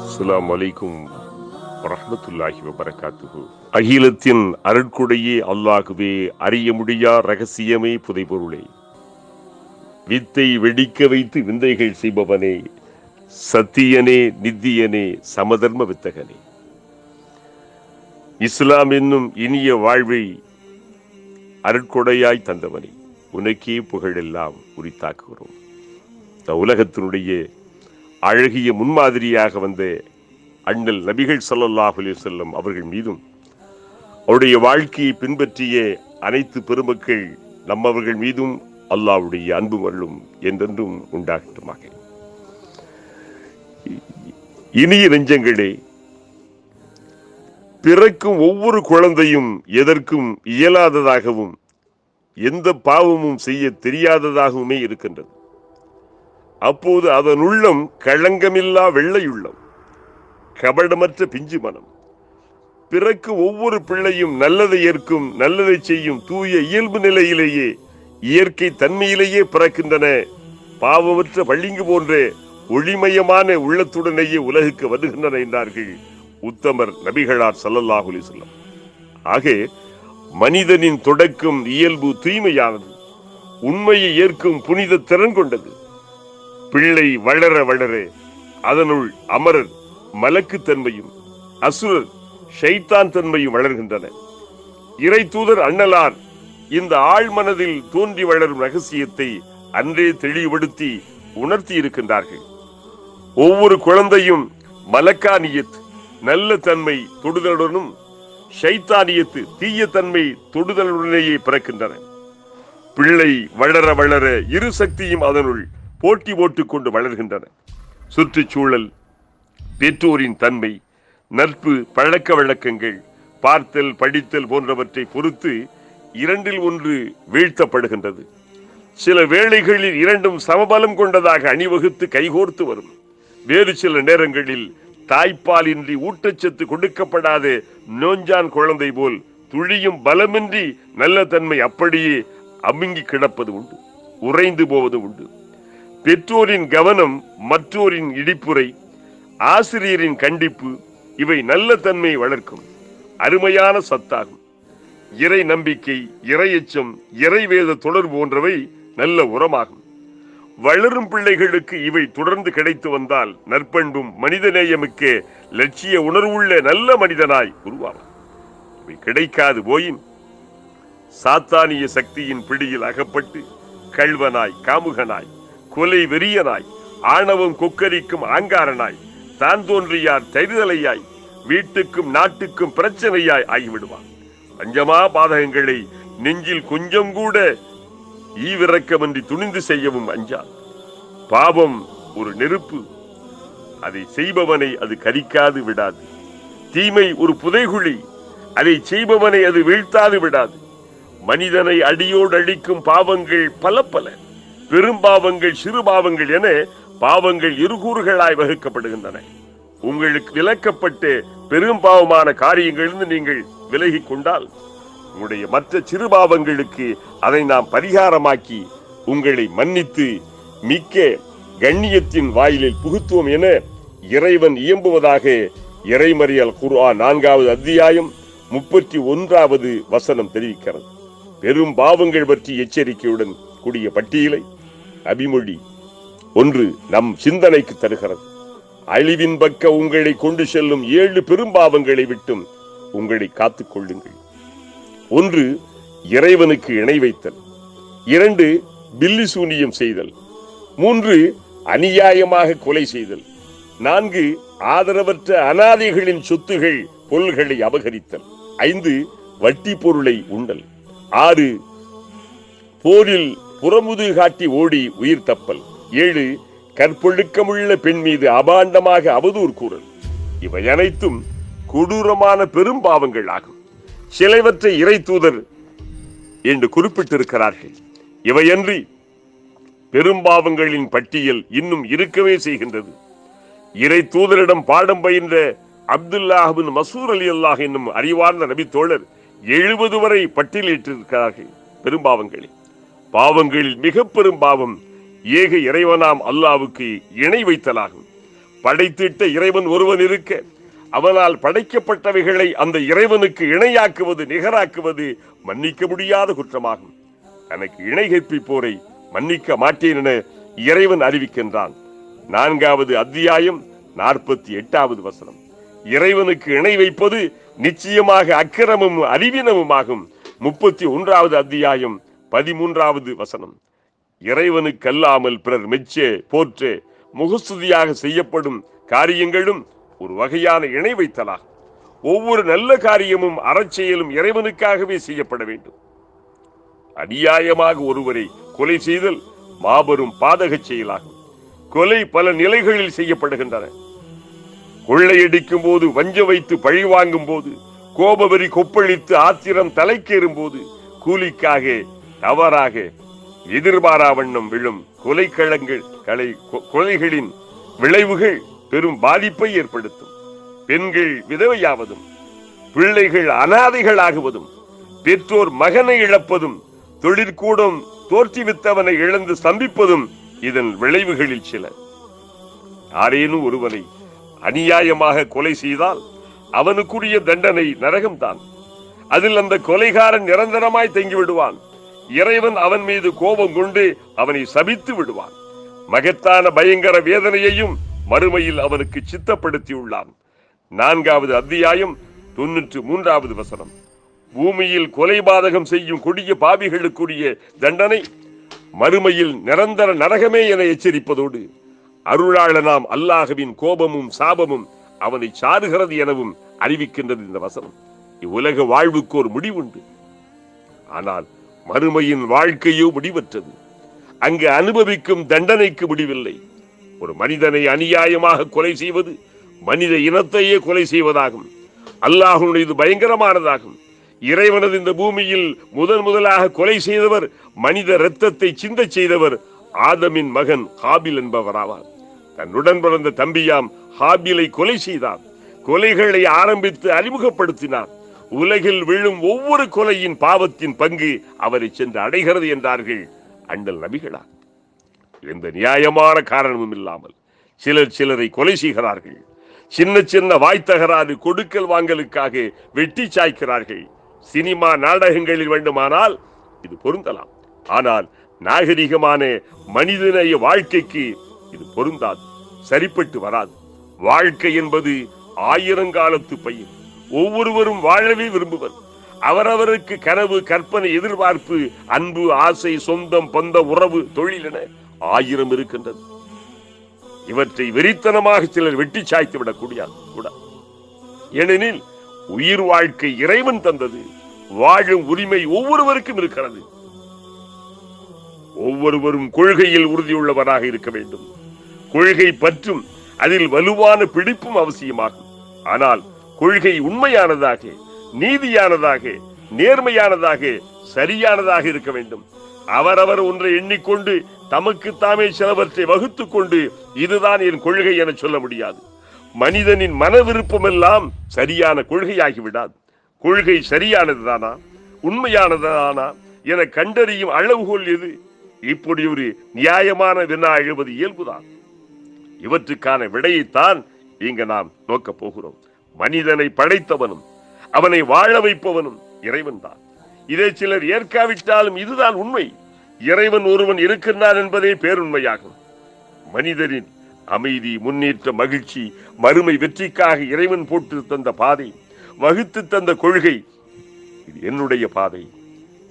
அஸ்ஸலாமு அலைக்கும் வரஹ்மத்துல்லாஹி அகிலத்தின் அருட்கொடையே அல்லாகுவே அறிய முடியா ரகசியமே புதைபொருளே. வித்தை வெடிக்க வைத்து விந்தைகள் செய்பவனே சத்தியனே நித்தியனே சமதர்ம வித்தகனே. இஸ்லாம் என்னும் இனிய வாழ்வை அருட்கொடையாய் தந்தவனே உனக்கே புகழெல்லாம் உரித்தாக்குகிறோம். இந்த உலகத்தினுடைய அழகிய முன்மாதிரியாக வந்த அண்ணல் நபிகள் ஸல்லல்லாஹு செல்லும் அவர்கள் மீதும் அவருடைய வாழ்க்கையை பின்பற்றிய அனைத்து பெருமக்கள் நம்மவர்கள் மீதும் அல்லாஹ்வுடைய அன்பு அருளும் என்றென்றும் உண்டாகட்டுமாக. இனிய நெஞ்சங்களே பிறக்கும் ஒவ்வொரு குழந்தையும் எதற்கும் இயலாததாகவும் எந்த பாவமும் செய்ய தெரியாததாகவுமே இருக்கின்றது. அப்போது அதன் உள்ளம் களங்கமில்லா வெள்ளையுள்ளம் கபடமற்ற பிஞ்சு மனம். பிறக்கு ஒவ்வொரு பிள்ளையும் நல்லதை ஏற்கும் நல்லதை செய்யும் தூய இயல்பு நிலையிலேயே இயற்கை தன்மையிலேயே பிறக்கின்றன. பாவமற்ற பள்ளிங்கு போன்ற ஒளிமயமான உள்ளத்துடனேயே உலகுக்கு வருகின்றன என்றார்கள் உத்தமர் நபிகளார் சல்லல்லாஹுலி அலைஹி ஆக மனிதனின் தொடக்கம் இயல்பு தூய்மையானது உண்மையை ஏற்கும் புனித திறன் கொண்டது. பிள்ளை வளர வளர அதனுள் அமரர் மலக்கு தன்மையும் அசுரர் ஷைத்தான் தன்மையும் வளர்கின்றன. இறை தூதர் அண்ணலார் இந்த ஆழ்மனதில் தோன்றி வளரும் ரகசியத்தை அன்றே தெளிவுபடுத்தி உணர்த்தி இருக்கின்றார்கள். ஒவ்வொரு குழந்தையும் மலக்கானியத் நல்ல தன்மை தொடுதலுடனும் ஷைத்தானியத்து தீய தன்மை தொடுதலுடனேயே பிறக்கின்றன. பிள்ளை வளர வளர இரு சக்தியும் அதனுள் போட்டி போட்டுக் கொண்டு வளர்கின்றன. சுற்றுச்சூழல் பெற்றோரின் தன்மை நட்பு பழக்க வழக்கங்கள் பார்த்தல் படித்தல் போன்றவற்றை பொறுத்து இரண்டில் ஒன்று வீழ்த்தப்படுகின்றது. சில வேளைகளில் இரண்டும் சமபலம் கொண்டதாக அணிவகுத்து கைகோர்த்து வரும். வேறு சில நேரங்களில் தாய்ப்பாலின்றி ஊட்டச்சத்து கொடுக்கப்படாத. நோஞ்சான் குழந்தை போல் துழியும் பலமின்றி நல்ல தன்மை அப்படியே அமுங்கி கிடப்பது உண்டு உறைந்து போவது உண்டு. பெற்றோரின் கவனம் மற்றோரின் இடிப்புரை ஆசிரியரின் கண்டிப்பு இவை நல்ல தன்மையை வளர்க்கும் அருமையான சத்தாகும். இறை நம்பிக்கை இறையச்சம் இறைவேத தொடர் போன்றவை நல்ல உரமாகும். வளரும் பிள்ளைகளுக்கு இவை தொடர்ந்து கிடைத்து வந்தால் நற்பண்பும் மனிதநேயமிக்க லட்சிய உணர்வுள்ள நல்ல மனிதனாய் உருவாகும் இவை கிடைக்காது போயின். சாத்தானிய சக்தியின் பிடியில் அகப்பட்டு கள்வனாய் காமுகனாய் கொலை வெறியனாய் ஆணவம் கொக்கரிக்கும் ஆங்காரனாய் தான் தோன்றியார் தரிதலையாய் வீட்டுக்கும் நாட்டுக்கும் பிரச்சனையாய் ஆகிவிடுவான். பஞ்சமா பாதகங்களை நெஞ்சில் கொஞ்சம் கூட ஈவிரக்கமின்றி துணிந்து செய்யவும் அஞ்சான் பாவம் ஒரு நெருப்பு. அதை செய்பவனை அது கரிக்காது விடாது. தீமை ஒரு புதைகுழி. அதை செய்பவனை அது வீழ்த்தாது விடாது. மனிதனை அடியோடு அழிக்கும் பாவங்கள் பல பல. பெரும் பாவங்கள் சிறு பாவங்கள் என பாவங்கள் இருகூறுகளாய் வகுக்கப்படுகின்றன. உங்களுக்கு விளக்கப்பட்டு பெரும் பாவமான காரியங்களிலிருந்து நீங்கள் விலகி கொண்டால் உங்களுடைய மற்ற சிறுபாவங்களுக்கு அதை நாம் பரிகாரமாக்கி உங்களை மன்னித்து மிக்க கண்ணியத்தின் வாயிலில் புகுத்துவோம் என இறைவன் இயம்புவதாக இறைமறியல் குர்ஆ நான்காவது அத்தியாயம் முப்பத்தி ஒன்றாவது வசனம் தெரிவிக்கிறது. பெரும் பாவங்கள் பற்றி எச்சரிக்கையுடன் கூடிய பட்டியலை அபிமொழி ஒன்று நம் சிந்தனைக்கு தருகிறது. அழிவின் பக்க உங்களை கொண்டு செல்லும் ஏழு பெரும்பாவங்களை விட்டும் உங்களை காத்துக் கொள்ளுங்கள். ஒன்று இறைவனுக்கு இணை வைத்தல். இரண்டு பில்லி சூனியம் செய்தல். மூன்று அநியாயமாக கொலை செய்தல். நான்கு ஆதரவற்ற அனாதைகளின் சொத்துகள் பொருள்களை அபகரித்தல். ஐந்து வட்டி பொருளை உண்டல். ஆறு போரில் புறமுது காட்டி ஓடி உயிர் தப்பல். ஏழு கற்பொழுக்கமுள்ள பெண் மீது அபாண்டமாக அவதூறு கூறல். இவை அனைத்தும் கொடூரமான பெரும் பாவங்கள் ஆகும். சிலைவற்ற இறை தூதர் என்று குறிப்பிட்டிருக்கிறார்கள். இவையன்றி பெரும்பாவங்களின் பட்டியல் இன்னும் இருக்கவே செய்கின்றது. இறை தூதரிடம் பாடம் பயின்ற அப்துல்லாஹின் மசூர் அலி அல்லாஹ் என்னும் அறிவார்ந்த நபி தோழர் எழுபது வரை பட்டியலிட்டிருக்கிறார்கள் பெரும்பாவங்களில். பாவங்களில் மிக பெரும் பாவம் ஏக இறைவனாம் அல்லாவுக்கு இணை வைத்தலாகும். படைத்திட்ட இறைவன் ஒருவன் இருக்க அவனால் படைக்கப்பட்டவைகளை அந்த இறைவனுக்கு இணையாக்குவது நிகராக்குவது மன்னிக்க முடியாத குற்றமாகும். தனக்கு இணை கற்பிப்போரை மன்னிக்க மாட்டேன் என இறைவன் அறிவிக்கின்றான். நான்காவது அத்தியாயம் நாற்பத்தி எட்டாவது வசனம். இறைவனுக்கு இணை வைப்பது நிச்சயமாக அக்கிரமும் அறிவினமுமாகும் முப்பத்தி ஒன்றாவது அத்தியாயம் பதிமூன்றாவது வசனம். இறைவனுக்கல்லாமல் பிறர் மெச்சே போற்றே முகஸ்துதியாக செய்யப்படும் காரியங்களும் ஒரு வகையான இணை வைத்தலாகும். ஒவ்வொரு நல்ல காரியமும் அறச்செயலும் இறைவனுக்காகவே செய்யப்பட வேண்டும். அநியாயமாக ஒருவரை கொலை செய்தல் மாபெரும் பாதகச் செயலாகும். கொலை பல நிலைகளில் செய்யப்படுகின்றன. கொள்ளையடிக்கும் போது வஞ்ச வைத்து பழி வாங்கும் போது கோபவரி கொப்பளித்து ஆத்திரம் தலைக்கேறும் போது கூலிக்காக தவறாக எதிர்பாரா வண்ணம் விழும் கொலைக்களங்கள் கலை கொ- கொலைகளின் விளைவுகள் பெரும் பாதிப்பை ஏற்படுத்தும். பெண்கள் விதவையாவதும் பிள்ளைகள் அனாதைகளாகுவதும் பெற்றோர் மகனை இழப்பதும் தொழிற்கூடம் தோற்றுவித்தவனை இழந்து சம்பிப்பதும் இதன் விளைவுகளில் சில. யாரேனும் ஒருவனை அநியாயமாக கொலை செய்தால் அவனுக்குரிய தண்டனை நரகம்தான். அதில் அந்த கொலைகாரன் நிரந்தரமாய் தங்கி விடுவான் இறைவன் அவன் மீது கோபம் கொண்டு அவனை சபித்து விடுவான். மகத்தான பயங்கர வேதனையையும் மறுமையில் அவனுக்கு சித்தப்படுத்தியுள்ளான். நான்காவது அத்தியாயம் தொன்னூற்று மூன்றாவது வசனம். பூமியில் கொலை பாதகம் செய்யும் கொடிய பாவிகளுக்குரிய தண்டனை மறுமையில் நிரந்தர நரகமே என எச்சரிப்பதோடு அருளாளனாம் அல்லாஹவின் கோபமும் சாபமும் அவனை சாருகிறது எனவும் அறிவிக்கின்றது இந்த வசனம். இவ்வுலக வாழ்வுக்கு ஒரு முடிவுண்டு. ஆனால் மறுமையின் வாழ்க்கையோ முடிவற்றது. அங்கு அனுபவிக்கும் தண்டனைக்கு முடிவில்லை. ஒரு மனிதனை அநியாயமாக கொலை செய்வது மனித இனத்தையே கொலை செய்வதாகும். அல்லாஹனுடைய இது பயங்கரமானதாகும். இறைவனது இந்த பூமியில் முதன் முதலாக கொலை செய்தவர் மனித இரத்தத்தை சிந்த செய்தவர் ஆதமின் மகன் ஹாபில் என்பவராவார். தன்னுடன் பிறந்த தம்பியாம் ஹாபிலை கொலை செய்தார். கொலைகளை ஆரம்பித்து அறிமுகப்படுத்தினார். உலகில் விழும் ஒவ்வொரு கொலையின் பாவத்தின் பங்கு அவரை சென்று அடைகிறது என்றார்கள் அண்டல் நபிகளார். எந்த நியாயமான காரணமும் இல்லாமல் சிலர் சிலரை கொலை செய்கிறார்கள். சின்ன சின்ன வாய்த்தகராறு கொடுக்கல் வாங்கலுக்காக வெட்டி சாய்க்கிறார்கள். சினிமா நாடகங்களில் வேண்டுமானால் இது பொருந்தலாம். ஆனால் நாகரிகமான மனிதநேய வாழ்க்கைக்கு இது பொருந்தாது. சரிப்பட்டு வராது. வாழ்க்கை என்பது ஆயிரங்காலத்து பயிர். ஒவ்வொருவரும் வாழவே விரும்புவர். அவரவருக்கு கனவு கற்பனை எதிர்பார்ப்பு அன்பு ஆசை சொந்தம் பந்த உறவு தொழில் என ஆயிரம் இருக்கின்றது. இவற்றை வெறித்தனமாக சிலர் வெட்டி சாய்த்து விடக் கூடாது ஏனெனில் உயிர் வாழ்க்கை இறைவன் தந்தது வாழும் உரிமை ஒவ்வொருவருக்கும் இருக்கிறது. ஒவ்வொருவரும் கொள்கையில் உறுதியுள்ளவராக இருக்க வேண்டும். கொள்கை பற்றும் அதில் வலுவான பிடிப்பும் அவசியமாகும். ஆனால் கொள்கை உண்மையானதாக நீதியானதாக நேர்மையானதாக சரியானதாக இருக்க வேண்டும். அவரவர் ஒன்றை எண்ணிக்கொண்டு தமக்கு தாமே சிலவற்றை வகுத்து கொண்டு இதுதான் என் கொள்கை என சொல்ல முடியாது. மனிதனின் மன விருப்பமெல்லாம் சரியான கொள்கையாகி விடாது கொள்கை சரியானதுதானா? உண்மையானதுதானா என கண்டறியும் அளவுகோல் எது? இப்படி ஒரு நியாயமான வினா எழுவது இயல்புதான். இவற்றுக்கான விடையைத்தான் இங்கு நாம் நோக்கப் போகிறோம். மனிதனை படைத்தவனும் அவனை வாழ வைப்பவனும் இறைவன் தான் இதை சிலர் ஏற்காவிட்டாலும் இதுதான் உண்மை. இறைவன் ஒருவன் இருக்கின்றான் என்பதே பேருண்மையாகும். மனிதரின் அமைதி முன்னேற்ற மகிழ்ச்சி மறுமை வெற்றிக்காக இறைவன் போட்டு தந்த பாதை வகுத்து தந்த கொள்கை இது என்னுடைய பாதை.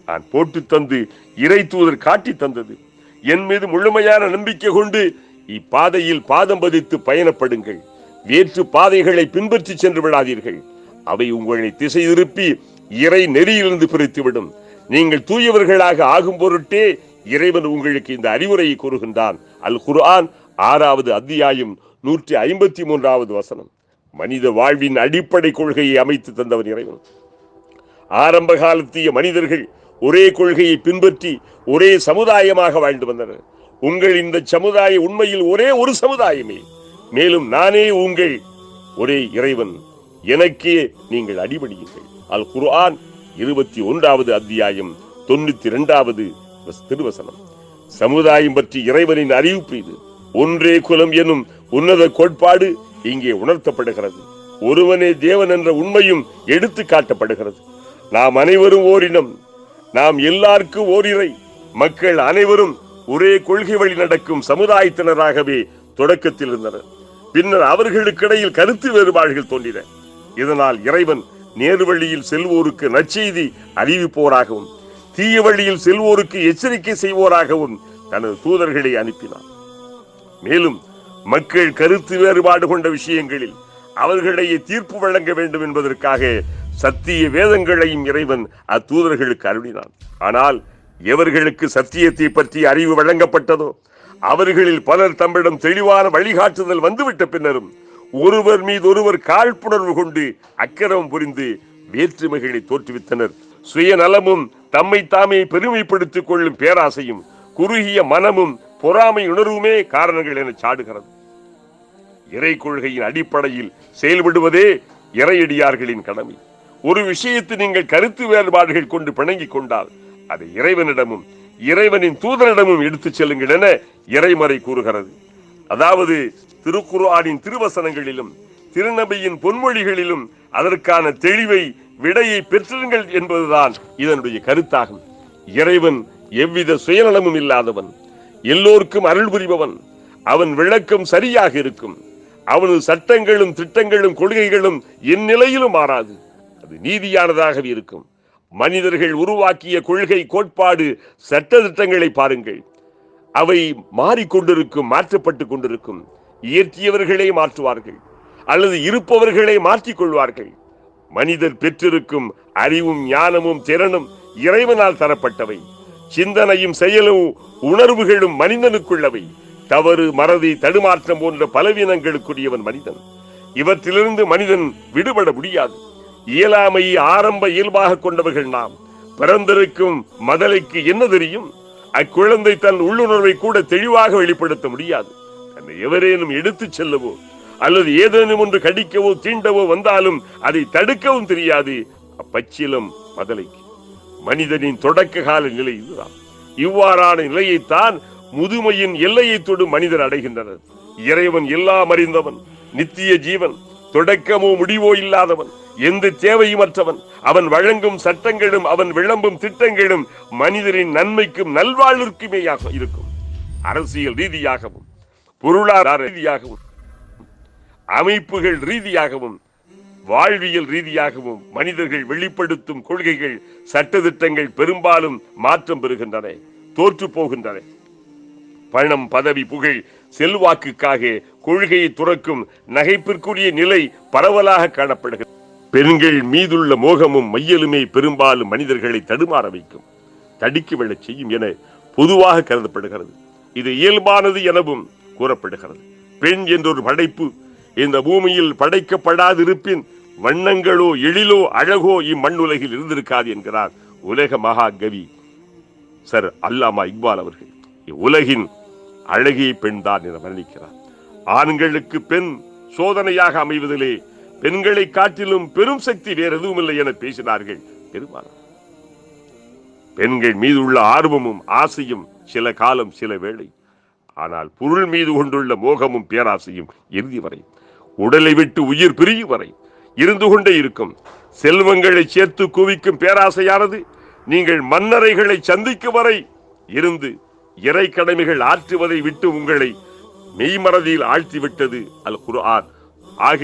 நான் போட்டு தந்து இறை தூதர் காட்டி தந்தது. என் மீது முழுமையான நம்பிக்கை கொண்டு இப்பாதையில் பாதம் பதித்து பயணப்படுங்கள். வேற்று பாதைகளை பின்பற்றி சென்று விடாதீர்கள். அவை உங்களை திசை திருப்பி இறை நெறியிலிருந்து பிரித்துவிடும். நீங்கள் தூயவர்களாக ஆகும் பொருட்டே இறைவன் உங்களுக்கு இந்த அறிவுரையை கூறுகின்றான். அல் குர்ஆன் ஆறாவது அத்தியாயம் நூற்றி ஐம்பத்தி மூன்றாவது வசனம். மனித வாழ்வின் அடிப்படை கொள்கையை அமைத்து தந்தவன் இறைவன். ஆரம்ப காலத்திய மனிதர்கள் ஒரே கொள்கையை பின்பற்றி ஒரே சமுதாயமாக வாழ்ந்து வந்தனர். உங்கள் இந்த சமுதாய உண்மையில் ஒரே ஒரு சமுதாயமே. மேலும் நானே உங்கள் ஒரே இறைவன். எனக்கே நீங்கள் அடிபடியுங்கள் அல் குர்ஆன் இருபத்தி ஒன்றாவது அத்தியாயம் தொண்ணூத்தி இரண்டாவது திருவசனம். சமுதாயம் பற்றி இறைவனின் அறிவிப்பு இது ஒன்றே குலம் எனும் உன்னத கோட்பாடு இங்கே உணர்த்தப்படுகிறது. ஒருவனே தேவன் என்ற உண்மையும் எடுத்து காட்டப்படுகிறது. நாம் அனைவரும் ஓரினம். நாம் எல்லாருக்கும் ஓரிரை மக்கள் அனைவரும் ஒரே கொள்கை வழி நடக்கும் சமுதாயத்தினராகவே தொடக்கத்தில் இருந்தனர் பின்னர் அவர்களுக்கிடையில் கருத்து வேறுபாடுகள் தோன்றின. இதனால் இறைவன் நேரு வழியில் செல்வோருக்கு நற்செய்தி அறிவிப்போராகவும் தீய வழியில் செல்வோருக்கு எச்சரிக்கை செய்வோராகவும் தனது தூதர்களை அனுப்பினார். மேலும் மக்கள் கருத்து வேறுபாடு கொண்ட விஷயங்களில் அவர்களிடையே தீர்ப்பு வழங்க வேண்டும் என்பதற்காக சத்திய வேதங்களையும் இறைவன் அத்தூதர்களுக்கு அருளினான் ஆனால் எவர்களுக்கு சத்தியத்தை பற்றி அறிவு வழங்கப்பட்டதோ அவர்களில் பலர் தம்மிடம் தெளிவான வழிகாட்டுதல் வந்துவிட்ட பின்னரும் ஒருவர் மீது ஒருவர் காழ்ப்புணர்வு கொண்டு அக்கிரமம் புரிந்து வேற்றுமைகளை தோற்றுவித்தனர். சுயநலமும் தம்மை தாமே பெருமைப்படுத்திக் கொள்ளும் பேராசையும் குறுகிய மனமும் பொறாமை உணர்வுமே காரணங்கள் என சாடுகிறது. இறை கொள்கையின் அடிப்படையில் செயல்படுவதே இறையடியார்களின் கடமை. ஒரு விஷயத்தை நீங்கள் கருத்து வேறுபாடுகள் கொண்டு பிணங்கிக் கொண்டால் அதை இறைவனிடமும் இறைவனின் தூதரிடமும் எடுத்துச் செல்லுங்கள் என இறைமறை கூறுகிறது. அதாவது திருக்குர்ஆனின் திருவசனங்களிலும் திருநபியின் பொன்மொழிகளிலும் அதற்கான தெளிவை விடையை பெற்றிருங்கள் என்பதுதான் இதனுடைய கருத்தாகும். இறைவன் எவ்வித சுயநலமும் இல்லாதவன். எல்லோருக்கும் அருள் புரிபவன். அவன் விளக்கம் சரியாக இருக்கும். அவனது சட்டங்களும் திட்டங்களும் கொள்கைகளும் எந்நிலையிலும் மாறாது. அது நீதியானதாக இருக்கும். மனிதர்கள் உருவாக்கிய கொள்கை கோட்பாடு சட்ட திட்டங்களை பாருங்கள். அவை மாறிக்கொண்டிருக்கும் மாற்றப்பட்டு கொண்டிருக்கும். இயற்றியவர்களே மாற்றுவார்கள் அல்லது இருப்பவர்களே மாற்றிக் கொள்வார்கள். மனிதர் பெற்றிருக்கும் அறிவும் ஞானமும் திறனும் இறைவனால் தரப்பட்டவை. சிந்தனையும் செயலும் உணர்வுகளும் மனிதனுக்குள்ளவை. தவறு மறதி தடுமாற்றம் போன்ற பலவீனங்களுக்குரியவன் மனிதன். இவற்றிலிருந்து மனிதன் விடுபட முடியாது. இயலாமை ஆரம்ப இயல்பாக கொண்டவர்கள் நாம். பிறந்திருக்கும் மதலைக்கு என்ன தெரியும்? அக்குழந்தை தன் உள்ளுணர்வை கூட தெளிவாக வெளிப்படுத்த முடியாது. தன்னை எவரேனும் எடுத்துச் செல்லவோ அல்லது ஏதேனும் ஒன்று கடிக்கவோ தீண்டவோ வந்தாலும் அதை தடுக்கவும் தெரியாது. அப்பச்சிலம் மதலைக்கு. மனிதனின் தொடக்க கால நிலை இதுதான். இவ்வாறான நிலையைத்தான் முதுமையின் எல்லையை தொடும் மனிதர் அடைகின்றனர். இறைவன் எல்லாம் அறிந்தவன் நித்திய ஜீவன் தொடக்கமோ முடிவோ இல்லாதவன் எந்த தேவையுமற்றவன் அவன் வழங்கும் சட்டங்களும் அவன் விளம்பும் திட்டங்களும் மனிதரின் நன்மைக்கும் நல்வாழ்விற்குமேயாக இருக்கும். அரசியல் ரீதியாகவும் பொருளாதார ரீதியாகவும் அமைப்புகள் ரீதியாகவும் வாழ்வியல் ரீதியாகவும் மனிதர்கள் வெளிப்படுத்தும் கொள்கைகள் சட்டதிட்டங்கள் பெரும்பாலும் மாற்றம் பெறுகின்றன தோற்று போகின்றன. பணம் பதவி புகழ் செல்வாக்குக்காக கொள்கையை துறக்கும் நகைப்பிற்குரிய நிலை பரவலாக காணப்படுகிறது. பெண்கள் மீதுள்ள மோகமும் மையலுமே பெரும்பாலும் மனிதர்களை தடுமாற வைக்கும். தடுக்கி விழச் செய்யும் என பொதுவாக கருதப்படுகிறது. இது இயல்பானது எனவும் கூறப்படுகிறது. பெண் என்றொரு படைப்பு இந்த பூமியில் படைக்கப்படாதிருப்பின் வண்ணங்களோ எழிலோ அழகோ இம்மண்ணுலகில் இருந்திருக்காது என்கிறார் உலக மகாகவி சர் அல்லாமா இக்பால் அவர்கள். உலகின் அழகிய பெண் தான் என வர்ணிக்கிறார். ஆண்களுக்கு பெண் சோதனையாக அமைவதிலே பெண்களை காட்டிலும் பெரும் சக்தி வேறு எதுவும் இல்லை என பேசினார்கள். பெருமானார் பெண்கள் மீது உள்ள ஆர்வமும் ஆசையும் சில காலம் சில வேளை. ஆனால் பொருள் மீது கொண்டுள்ள மோகமும் பேராசையும் இறுதி வரை. உடலை விட்டு உயிர் பிரியும் வரை. இருந்து கொண்டே இருக்கும். செல்வங்களை சேர்த்து குவிக்கும் பேராசையானது நீங்கள் மன்னரைகளை சந்திக்கும் வரை இருந்து இறை கடமைகள் ஆற்றுவதை விட்டு உங்களை மெய்மறதியில் ஆழ்த்திவிட்டது. அல் குர்ஆன். ஆக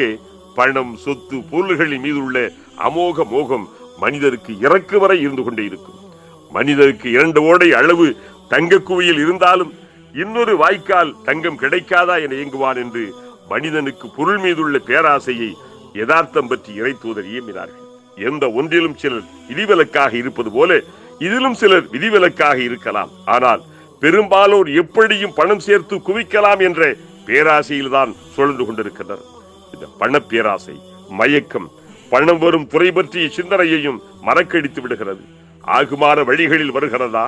பணம் சொத்து பொருள்களின் மீது உள்ள அமோக மோகம் மனிதருக்கு இறக்கு வரை இருந்து கொண்டே இருக்கும். மனிதருக்கு இரண்டு ஓடை அளவு தங்க குவையில் இருந்தாலும் இன்னொரு வாய்க்கால் தங்கம் கிடைக்காதா என இயங்குவான் என்று மனிதனுக்கு பொருள் மீதுள்ள பேராசையை யதார்த்தம் பற்றி இறை இயம்பினார்கள். எந்த ஒன்றிலும் சிலர் விதிவிலக்காக இருப்பது போல இதிலும் சிலர் விதிவிலக்காக இருக்கலாம். ஆனால் பெரும்பாலோர் எப்படியும் பணம் சேர்த்து குவிக்கலாம் என்ற பேராசையில்தான் சுழன்று கொண்டிருக்கின்றனர். இந்த பண பேராசை மயக்கம் பணம் வரும் துறை பற்றிய சிந்தனையையும் மறக்கடித்து விடுகிறது. ஆகுமான வழிகளில் வருகிறதா?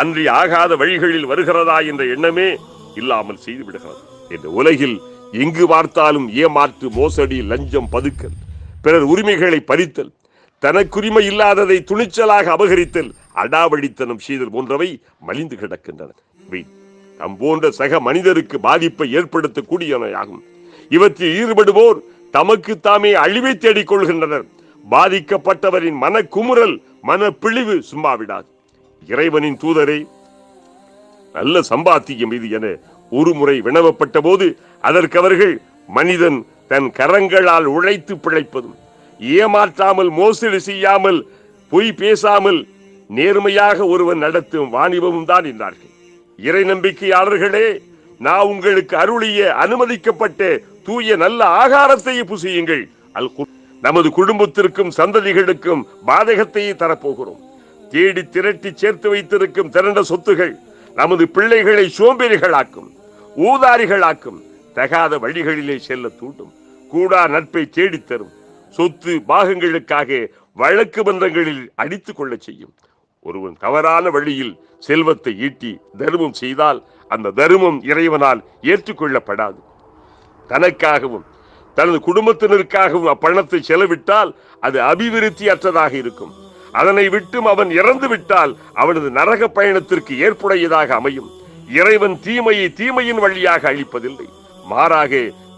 அன்றி ஆகாத வழிகளில் வருகிறதா என்ற எண்ணமே இல்லாமல் செய்து விடுகிறது. இந்த உலகில் எங்கு பார்த்தாலும் ஏமாற்று மோசடி லஞ்சம் பதுக்கல் பிறர் உரிமைகளை பறித்தல் தனக்குரிமை இல்லாததை துணிச்சலாக அபகரித்தல் அடாவடித்தனம் செய்தல் போன்றவை மலிந்து கிடக்கின்றன. இவை நம் போன்ற சக மனிதருக்கு பாதிப்பை ஏற்படுத்தக்கூடியவையாகும். இவற்றில் ஈடுபடுவோர் தமக்கு தாமே அழிவை தேடிக் கொள்கின்றனர் பாதிக்கப்பட்டவரின் மன குமுறல் மன பிழிவு சும்மாவிடாது. இறைவனின் தூதரே நல்ல சம்பாத்தியம் இது என ஒரு முறை வினவப்பட்ட போது அதற்கு அவர்கள் மனிதன் தன் கரங்களால் உழைத்து பிழைப்பதும் ஏமாற்றாமல் மோசடி செய்யாமல் பொய் பேசாமல் நேர்மையாக ஒருவன் நடத்தும் வாணிபமும் தான் என்றார்கள் இறை நம்பிக்கையாளர்களே நான் உங்களுக்கு அருளிய அனுமதிக்கப்பட்ட தூய நல்ல ஆகாரத்தை புசியுங்கள். அல் நமது குடும்பத்திற்கும் சந்ததிகளுக்கும் பாதகத்தையே தரப்போகிறோம். தேடி திரட்டி சேர்த்து வைத்திருக்கும் திரண்ட சொத்துகள் நமது பிள்ளைகளை சோம்பேறிகளாக்கும் ஊதாரிகளாக்கும் தகாத வழிகளிலே செல்ல தூண்டும் கூடா நட்பை தேடித் தரும் சொத்து பாகங்களுக்காக வழக்கு மன்றங்களில் அடித்துக் கொள்ள செய்யும். ஒருவன் தவறான வழியில் செல்வத்தை ஈட்டி தர்மம் செய்தால் அந்த தர்மம் இறைவனால் ஏற்றுக்கொள்ளப்படாது. தனக்காகவும் தனது குடும்பத்தினருக்காகவும் அப்பணத்தை செலவிட்டால் அது அபிவிருத்தி அற்றதாக இருக்கும். அதனை விட்டும் அவன் இறந்து விட்டால் அவனது நரக பயணத்திற்கு ஏற்புடையதாக அமையும். இறைவன் தீமையை தீமையின் வழியாக அழிப்பதில்லை. மாறாக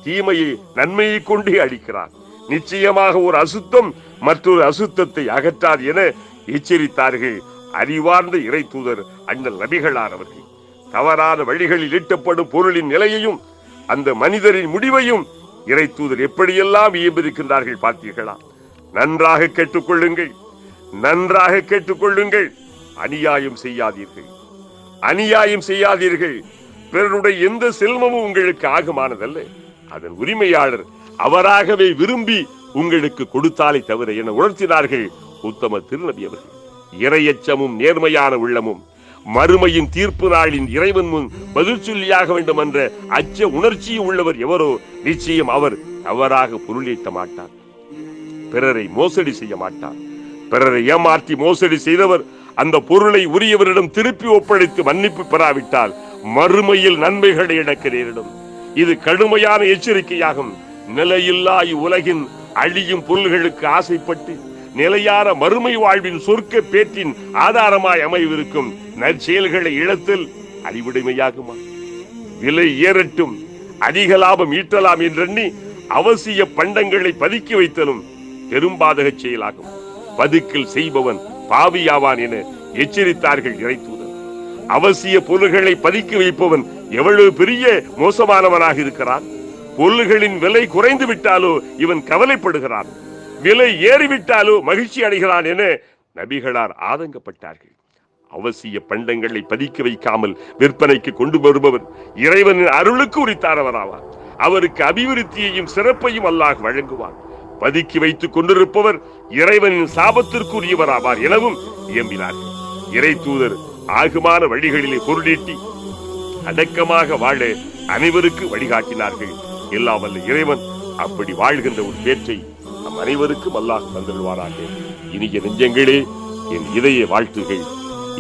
தீமையை நன்மையை கொண்டே அழிக்கிறான் நிச்சயமாக ஒரு அசுத்தம் மற்றொரு அசுத்தத்தை அகற்றாது என எச்சரித்தார்கள் அறிவார்ந்த இறை தூதர் அண்ணல் நபிகளார் அவர்கள். தவறான வழிகளில் ஈட்டப்படும் பொருளின் நிலையையும் அந்த மனிதரின் முடிவையும் இறை தூதர் எப்படியெல்லாம் இயம்பிருக்கின்றார்கள் பார்த்தீர்களா? நன்றாக கேட்டுக்கொள்ளுங்கள். நன்றாக கேட்டுக்கொள்ளுங்கள். அநியாயம் செய்யாதீர்கள். அநியாயம் செய்யாதீர்கள். பிறருடைய எந்த செல்வமும் உங்களுக்கு ஆகமானதல்ல. அதன் உரிமையாளர் அவராகவே விரும்பி உங்களுக்கு கொடுத்தாலே தவிர என உணர்த்தினார்கள் உத்தம திருநபி அவர்கள். இரையச்சமும் நேர்மையான உள்ளமும் மறுமையின் தீர்ப்பு நாளின் இறைவன் முன் பதில் சொல்லியாக வேண்டும் என்ற அச்ச உணர்ச்சியும் உள்ளவர் எவரோ நிச்சயம் அவர் தவறாக பொருளீட்ட மாட்டார். பிறரை மோசடி செய்ய மாட்டார். பிறரை ஏமாற்றி மோசடி செய்தவர் அந்த பொருளை உரியவரிடம் திருப்பி ஒப்படைத்து மன்னிப்பு பெறாவிட்டால் மறுமையில் நன்மைகளை இழக்க நேரிடும் இது கடுமையான எச்சரிக்கையாகும். நிலையில்லா இவ்வுலகின் அழியும் பொருள்களுக்கு ஆசைப்பட்டு நிலையான மறுமை வாழ்வின் சொர்க்க பேற்றின் ஆதாரமாய் அமைவிருக்கும் நற்செயல்களை இழத்தல் அறிவுடைமையாகுமா விலை ஏறட்டும் அதிக லாபம் ஈட்டலாம் என்றெண்ணி அவசிய பண்டங்களை பதுக்கி வைத்தலும் பெரும்பாதக செயலாகும். பதுக்கில் செய்பவன் பாவியாவான் என எச்சரித்தார்கள் இறைத்தூதர். அவசிய பொருள்களை பதுக்கி வைப்பவன் எவ்வளவு பெரிய மோசமானவனாக இருக்கிறான்? பொருள்களின் விலை குறைந்து விட்டாலோ இவன் கவலைப்படுகிறான். விலை ஏறிவிட்டாலும் மகிழ்ச்சி அடைகிறான் என நபிகளார் ஆதங்கப்பட்டார்கள். அவசிய பண்டங்களை பதிக்க வைக்காமல் விற்பனைக்கு கொண்டு வருபவர் இறைவனின் அருளுக்கு உரித்தானவராவார். அவருக்கு அபிவிருத்தியையும் சிறப்பையும் அல்லாஹ் வழங்குவார் பதுக்கி வைத்துக் கொண்டிருப்பவர் இறைவனின் சாபத்திற்குரியவராவார் எனவும் இயம்பினார்கள் இறை தூதர் ஆகுமான வழிகளிலே பொருளீட்டி அடக்கமாக வாழ அனைவருக்கு வழிகாட்டினார்கள். எல்லாம் வல்ல இறைவன் அப்படி வாழ்கின்ற ஒரு பேற்றை நம் அனைவருக்கும் அல்லாஹ் தந்துள்வாராக இனிய நெஞ்சங்களே என் இதய வாழ்த்துகள்.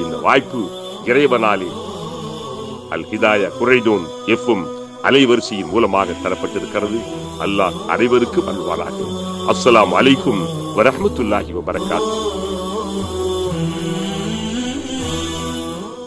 இந்த வாய்ப்பு இறைவனாலே அல் ஹிதாயா குறைதோன் எஃப்எம் அலைவரிசையின் மூலமாக தரப்பட்டிருக்கிறது. அல்லாஹ் அனைவருக்கும் அல்வாராக அஸ்ஸலாமு அலைக்கும் வரஹ்மத்துல்லாஹி வபரகாத்துஹு